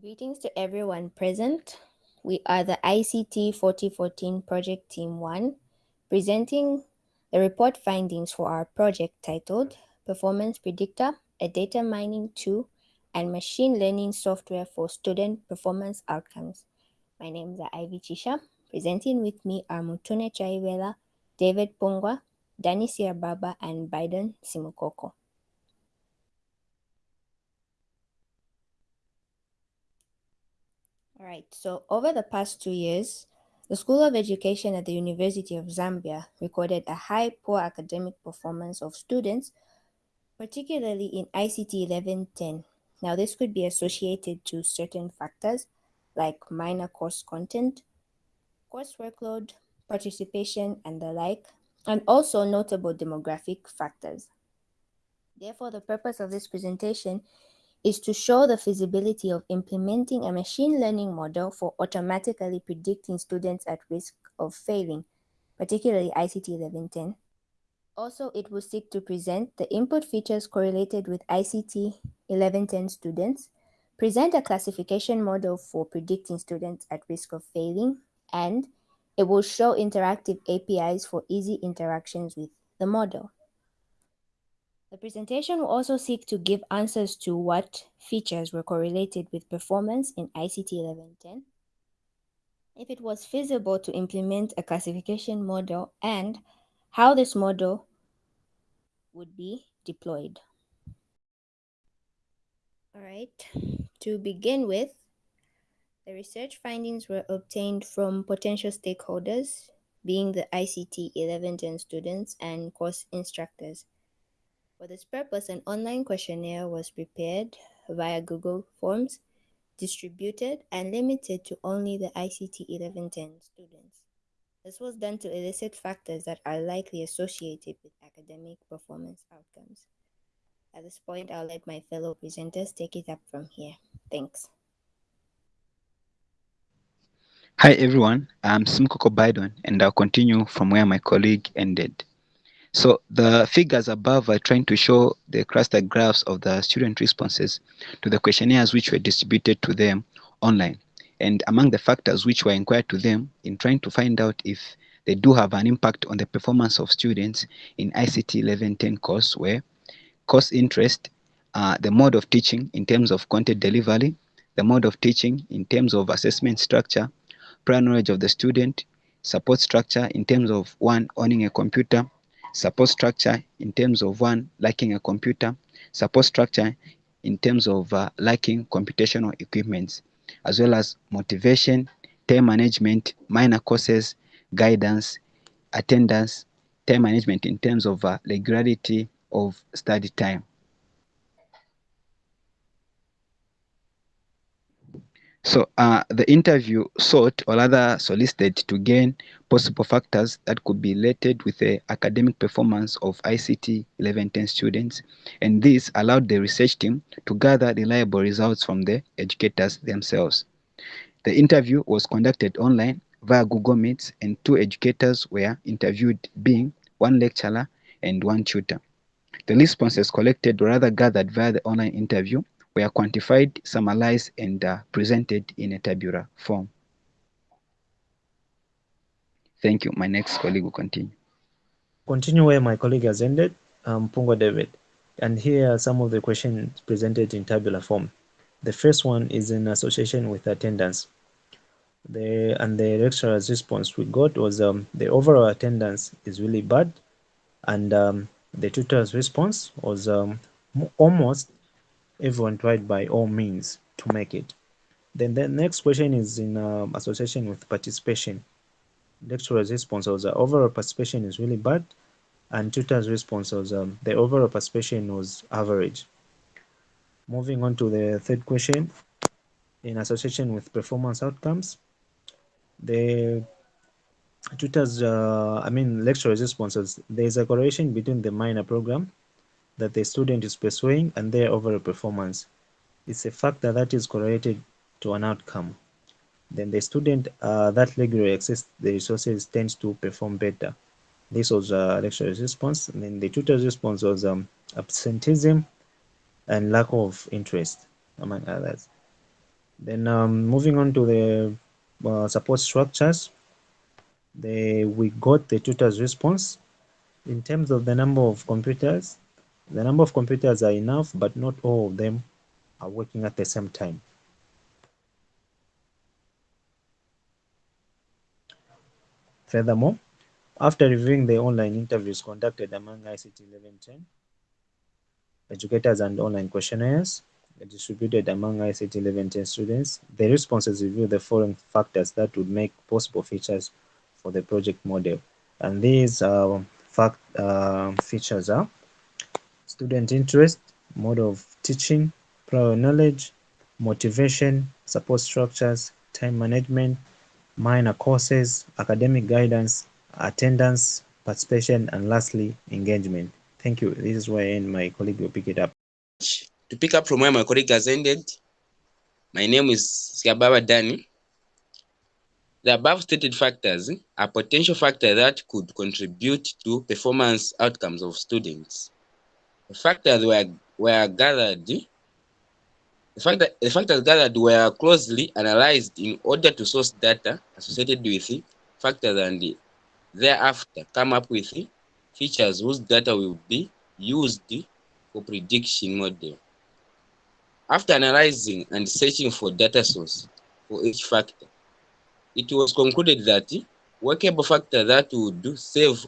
Greetings to everyone present. We are the ICT 4014 Project Team 1, presenting the report findings for our project titled Performance Predictor, a Data Mining Tool and Machine Learning Software for Student Performance Outcomes. My name is Ivy Chisha. Presenting with me are Mutune Chaiwela, David Pungwa, Danny Siababa, and Biden Simukoko. All right, so over the past two years, the School of Education at the University of Zambia recorded a high poor academic performance of students, particularly in ICT 1110. Now, this could be associated to certain factors like minor course content, course workload, participation, and the like, and also notable demographic factors. Therefore, the purpose of this presentation is to show the feasibility of implementing a machine learning model for automatically predicting students at risk of failing, particularly ICT 1110. Also, it will seek to present the input features correlated with ICT 1110 students, present a classification model for predicting students at risk of failing, and it will show interactive APIs for easy interactions with the model. The presentation will also seek to give answers to what features were correlated with performance in ICT 1110, if it was feasible to implement a classification model, and how this model would be deployed. All right, to begin with, the research findings were obtained from potential stakeholders, being the ICT 1110 students and course instructors. For this purpose, an online questionnaire was prepared via Google Forms, distributed and limited to only the ICT 1110 students. This was done to elicit factors that are likely associated with academic performance outcomes. At this point, I'll let my fellow presenters take it up from here. Thanks. Hi everyone, I'm Simkoko Biden and I'll continue from where my colleague ended. So the figures above are trying to show the cluster graphs of the student responses to the questionnaires which were distributed to them online. And among the factors which were inquired to them in trying to find out if they do have an impact on the performance of students in ICT 1110 course were course interest, uh, the mode of teaching in terms of content delivery, the mode of teaching in terms of assessment structure, prior knowledge of the student, support structure in terms of one owning a computer, support structure in terms of one lacking a computer, support structure in terms of uh, lacking computational equipments, as well as motivation, time management, minor courses, guidance, attendance, time management in terms of uh, regularity of study time. So uh, the interview sought or rather solicited to gain possible factors that could be related with the academic performance of ICT 1110 students and this allowed the research team to gather reliable results from the educators themselves. The interview was conducted online via Google Meets and two educators were interviewed being one lecturer and one tutor. The responses collected or rather gathered via the online interview were quantified, summarized, and uh, presented in a tabular form. Thank you. My next colleague will continue. Continue where my colleague has ended, um, Pungo David. And here are some of the questions presented in tabular form. The first one is in association with attendance. The, and the lecturer's response we got was um, the overall attendance is really bad. And um, the tutor's response was um, almost everyone tried by all means to make it. Then the next question is in um, association with participation. Lecturer's response was uh, overall participation is really bad, and tutor's response was um, the overall participation was average. Moving on to the third question, in association with performance outcomes, the tutor's, uh, I mean, lecturer's responses, there is a correlation between the minor program that the student is pursuing and their overall performance. It's a factor that is correlated to an outcome. Then the student uh, that regularly access the resources tends to perform better. This was a uh, lecturer's response. And then the tutor's response was um, absenteeism and lack of interest, among others. Then um, moving on to the uh, support structures, we got the tutor's response. In terms of the number of computers, the number of computers are enough, but not all of them are working at the same time. Furthermore, after reviewing the online interviews conducted among ICT 1110, educators and online questionnaires distributed among ICT 1110 students, the responses reveal the following factors that would make possible features for the project model. And these uh, fact, uh, features are student interest, mode of teaching, prior knowledge, motivation, support structures, time management, minor courses, academic guidance, attendance, participation, and lastly, engagement. Thank you. This is where I end. My colleague will pick it up. To pick up from where my colleague has ended, my name is Siababa Dani. The above stated factors are potential factors that could contribute to performance outcomes of students. The factors were, were gathered the, fact that, the factors gathered were closely analyzed in order to source data associated with the factors and thereafter come up with features whose data will be used for prediction model. After analyzing and searching for data source for each factor, it was concluded that workable factor that would serve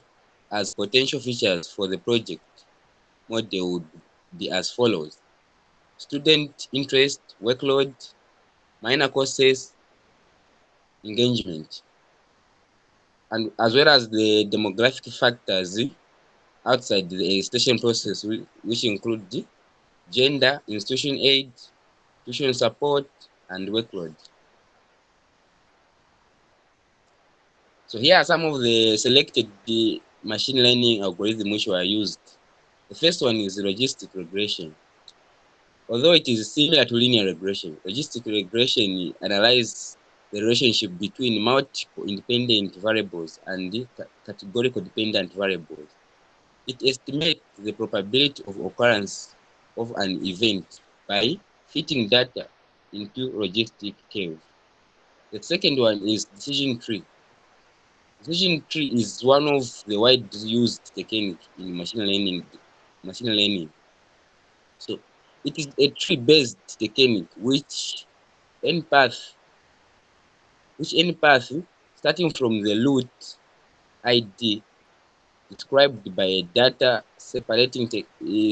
as potential features for the project model would be as follows. Student interest, workload, minor courses, engagement, and as well as the demographic factors outside the registration process, which include the gender, institution aid, tuition support, and workload. So here are some of the selected machine learning algorithms which were used. The first one is logistic regression. Although it is similar to linear regression, logistic regression analyzes the relationship between multiple independent variables and categorical dependent variables. It estimates the probability of occurrence of an event by fitting data into logistic curve. The second one is decision tree. Decision tree is one of the widely used technique in machine learning. Machine learning. So it is a tree-based technique which any path, which any path starting from the root ID described by a data separating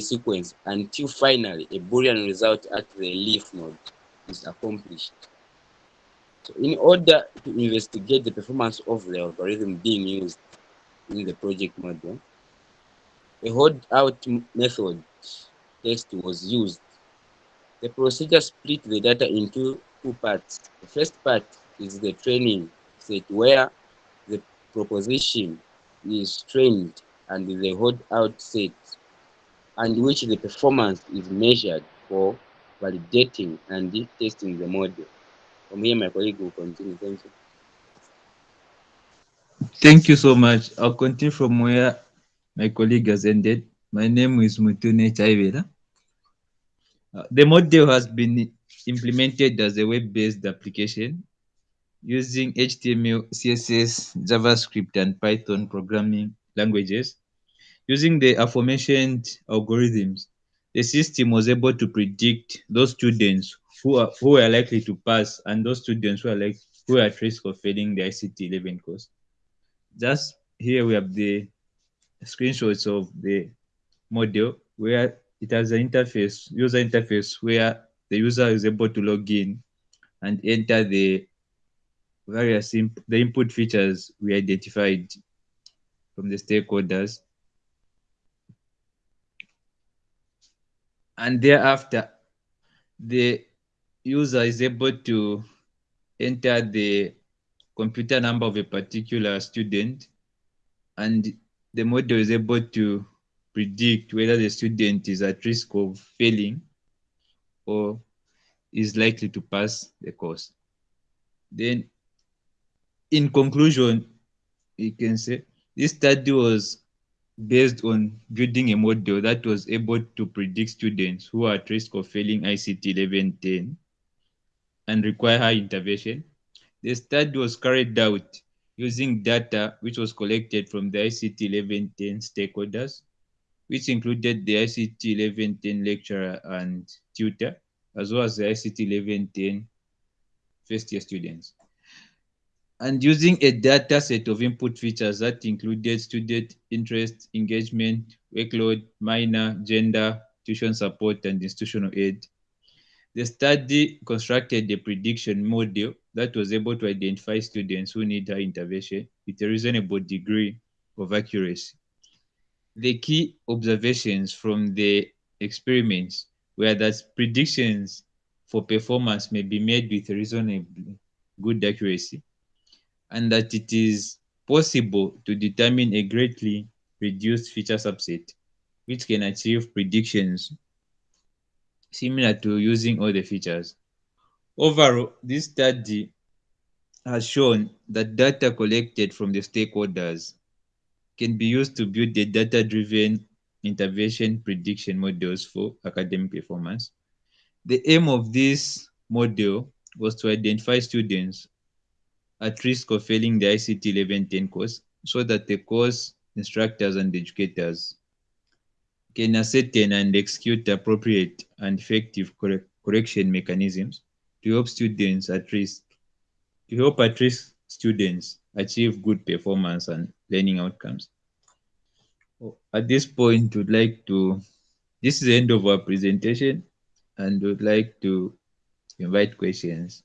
sequence until finally a Boolean result at the leaf node is accomplished. So in order to investigate the performance of the algorithm being used in the project model, a hold out method test was used. The procedure split the data into two parts. The first part is the training set where the proposition is trained and the hold out set and which the performance is measured for validating and testing the model. From here, my colleague will continue. Thank you. Thank you so much. I'll continue from where my colleague has ended. My name is Mutune Chaivera. Uh, the model has been implemented as a web-based application using HTML, CSS, JavaScript, and Python programming languages. Using the aforementioned algorithms, the system was able to predict those students who are who are likely to pass and those students who are like who are at risk of failing the ICT 11 course. Just here we have the screenshots of the model where it has an interface, user interface where the user is able to log in and enter the various imp the input features we identified from the stakeholders. And thereafter, the user is able to enter the computer number of a particular student and the model is able to predict whether the student is at risk of failing or is likely to pass the course. Then in conclusion, you can say this study was based on building a model that was able to predict students who are at risk of failing ICT 1110 and require high intervention. The study was carried out using data which was collected from the ICT 1110 stakeholders, which included the ICT 1110 lecturer and tutor, as well as the ICT 1110 first year students. And using a data set of input features that included student interest, engagement, workload, minor, gender, tuition support, and institutional aid. The study constructed a prediction model that was able to identify students who need high intervention with a reasonable degree of accuracy. The key observations from the experiments were that predictions for performance may be made with reasonably good accuracy and that it is possible to determine a greatly reduced feature subset which can achieve predictions similar to using all the features. Overall, this study has shown that data collected from the stakeholders can be used to build the data-driven intervention prediction models for academic performance. The aim of this model was to identify students at risk of failing the ICT 1110 course so that the course instructors and educators can ascertain and execute appropriate and effective correct, correction mechanisms to help students at risk, to help at risk students achieve good performance and learning outcomes. At this point, we'd like to, this is the end of our presentation and we'd like to invite questions.